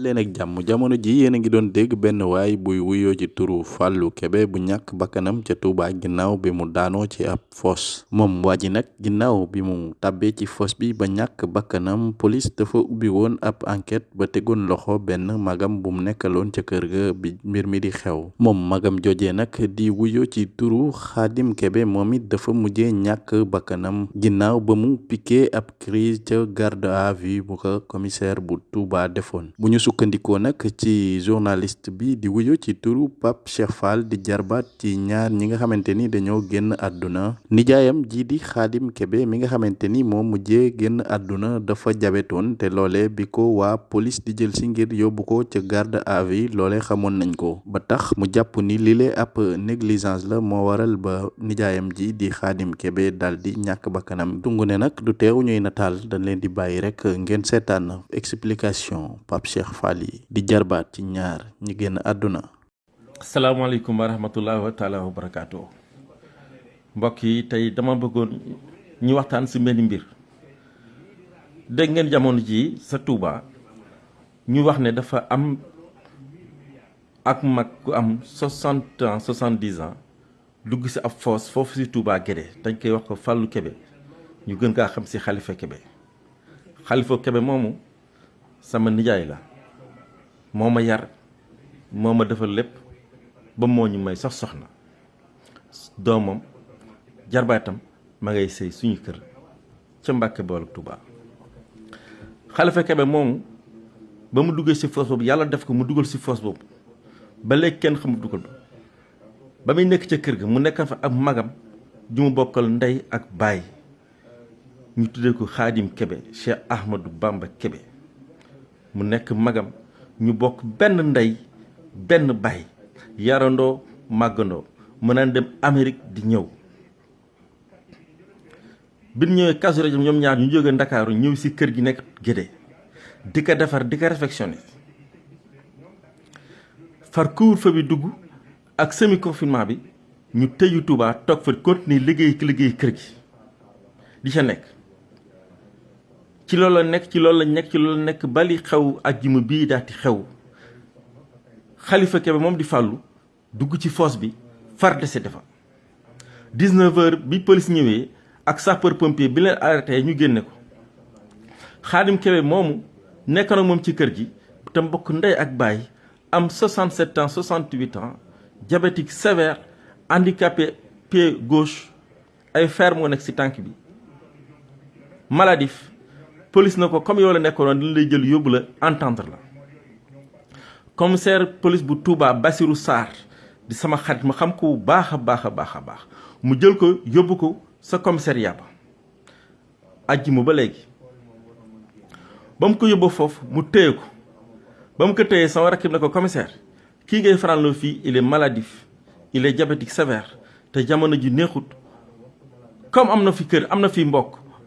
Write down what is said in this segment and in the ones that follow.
leen ak jàmm jamono ji yéen a ngi doon dégg benn waay buy wuyoo ci turu Fallou Kébé bu ñàkk bakkanam ca Touba ginnaaw bi mu daanoo ci ab foos. Moom waa ji nag bi mu tàbbee ci foos bi ba ñàkk bakkanam police dafa ubbi woon ab enquête ba tegoon loxo benn magam bu mu nekkaloon ca kër ga bi mbir mi di xew. Moom magam jojee nag di wuyoo ci turu Khadim Kébé moom it dafa mujjee ñàkk bakkanam. Ginnaaw ba mu piqué ab crise ca garde à vue bu ko commissaire bu Touba defoon. Bu ñu sukkandikoo nag ci journaliste bi di wuyu ci turu Pape Cheikh Fall di jarbaat ci ñaar ñi nga xamante ni dañoo génn nijaayam ji di Khadim Kébé mi nga xamante ni moo mujjee génn dafa jabetoon te loole bi ko waa police di jël si ngir yóbbu ko ca garde à vue loole xamoon nañ ko. Ba tax mu jàpp ni lile ab négligence la moo waral ba nijaayam ji di Khadim Kébé dal di ñàkk bakkanam. Dungu ne nag du teew ñuy nataal dañ leen di bàyyi rek ngeen seetaan explication Pape Cheikh Fall yi di jarbaat ci ñaar ñi génn àdduna asalaamaaleykum wa rahmatullahi wa taala wa barakaatu mbokk yi tey dama bëggoon ñu waxtaan si benn mbir. Dégg ngeen jamono ji sa ñu wax ne dafa am ak mag ku am soixante ans soixante-dix ans dugg si ab foos foofu Guédé dañ koy wax ko Fallou Kébé. Ñu gën kaa xam si Khalifa Kébé. Khalifa Kébé moomu sama nijaay la moo ma yar moo ma defal lépp ba moo ñu may sax soxna. Doomam jarbaatam ma ngay sëy suñu kër ca Mbàkke boolu Touba Khalifa Kebe moomu ba mu duggee si foos boobu yàlla def ko mu dugal si foos boobu. Ba léegi kenn xamul dugal ba muy nekk ca kër ga mu nekk fa ak magam ju bokkal ndey ak baay. Ñu tuddee ko Xaadim Kebe Cheikh Ahmadou Bamba Kebe mu nekk magam ñu bokk benn ndey benn baay yarandoo màggandoo mën naan dem Amérique di ñëw. Bi ñu ñëwee Kazu Rajab ñoom ñaar ñu jógee Ndakaaru ñëw si kër gi nekk Guédé di ko defar di far couvre-feu bi dugg ak semi confinement bi ñu tëju Touba toog fa continuer liggéey liggéey kër gi di ca nekk ci loolu la nekk ci loolu la nekk ci loolu la nekk bali xew ajjuma bii daati xew. Khalifa Kébé moom di fàllu dugg ci fosse bi far décédé fa. 19 heures bi police ñëwee ak sapeur pompier bi leen arrêté ñu génne ko. Khadim Kébé moomu nekk na moom ci kër gi te mbokk ndey ak baay am 67 ans 68 ans diabétique sévère handicapé pied gauche ay fer moo nekk ci tànk bi. Maladif police na comme yow la dañ lay jël yóbbu entendre la. Commissaire police bu Touba Bassirou Sarr di sama xarit ma xam ko a baax sa commissariat ba. Ajjuma ba commissaire kii ngay fii il est maladif il est diabétique sévère te jamono ji neexut. Comme am fi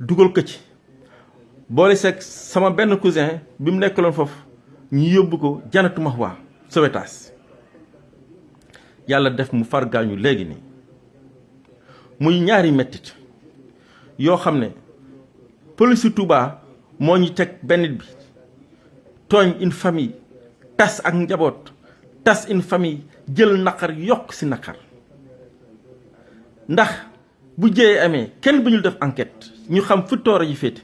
dugal ko ci. Boole sama cousin bi mu nekkaloon foofu ñu yóbbu ko janatu Mahwa Sowetaas yàlla def mu far gaañu léegi nii. Muy ñaari mettit yoo xam ne Touba une famille tas ak tas une famille jël naqar yokk bu jëyee amee kenn def enquête ñu xam fu tooro yi féete.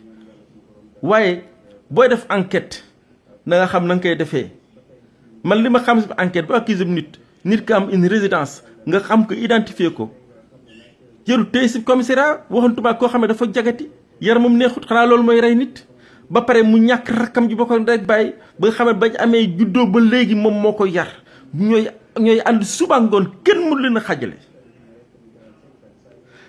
Def enquête na nga xam na nga koy defee. Man li ma xam si enquête bu accusé nit nit ka am une résidence nga xam ko identifier ko. Jëru tey commissariat dafa jagati yaramam neexut xanaa loolu mooy rey nit. Ba pare mu ñàkk rakkam ji ko rek bàyyi ba nga bañ ba moom yar. Ñooy ñooy ànd suba ngoon kenn mënu leen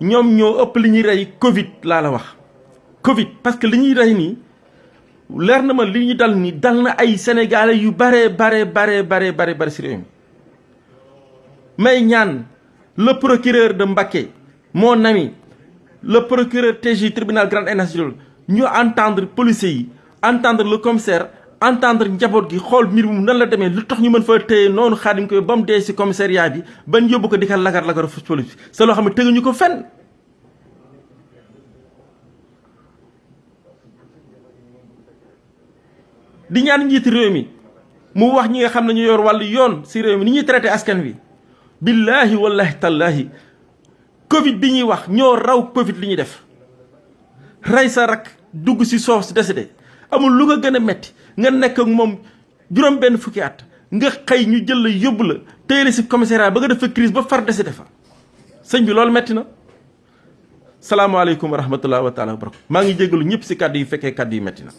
ñoom ñoo ëpp li ñuy rey Covid la wax. Covid parce que li ñuy rey nii leer na ma li ñu dal nii dal na ay sénégalais yu bare bare bare bare bare bare si réew mi. May ñaan le procureur de Mbacké mon ami le procureur TJ tribunal grande instance ñu entendre policiers yi entendre le commissaire entendre njaboot gi xool mbir mu nan la demee lu tax ñu mën fa téye noonu xaadim ko ba mu dee commissariat bi ban yóbbu ko di ka lagar lagar fu police sa loo xam ne fenn. Di ñaan njiiti réew mi mu wax ñi nga xam ne ñu yor wàllu yoon si réew mi ni ñuy traité askan wi. Billaahi wallahi tallaahi covid bi ñuy wax ñoo raw covid li def. Rey sa rak dugg soof décédé amul lu ko gën a metti nga nekk ak moom juróom benn fukki at nga xëy ñu jël la yóbbu la téye si commissariat ba nga def fa crise ba far décédé fa sëñ bi loolu metti na. Salaamaaleykum wa rahmatullah wa taala wa barakatu maa ngi jégalu ñëpp si kàddu yi fekkee kàddu yi metti na.